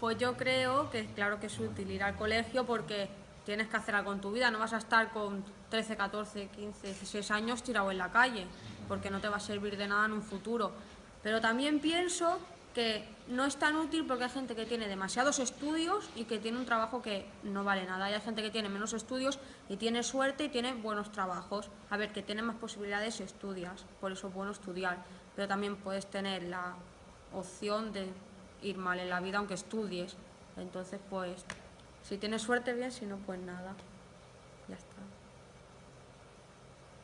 Pues yo creo que claro que es útil ir al colegio porque tienes que hacer algo en tu vida, no vas a estar con 13, 14, 15, 16 años tirado en la calle, porque no te va a servir de nada en un futuro. Pero también pienso que no es tan útil porque hay gente que tiene demasiados estudios y que tiene un trabajo que no vale nada. hay gente que tiene menos estudios y tiene suerte y tiene buenos trabajos. A ver, que tiene más posibilidades si estudias, por eso es bueno estudiar. Pero también puedes tener la opción de ir mal en la vida aunque estudies. Entonces, pues, si tienes suerte, bien, si no, pues nada. Ya está.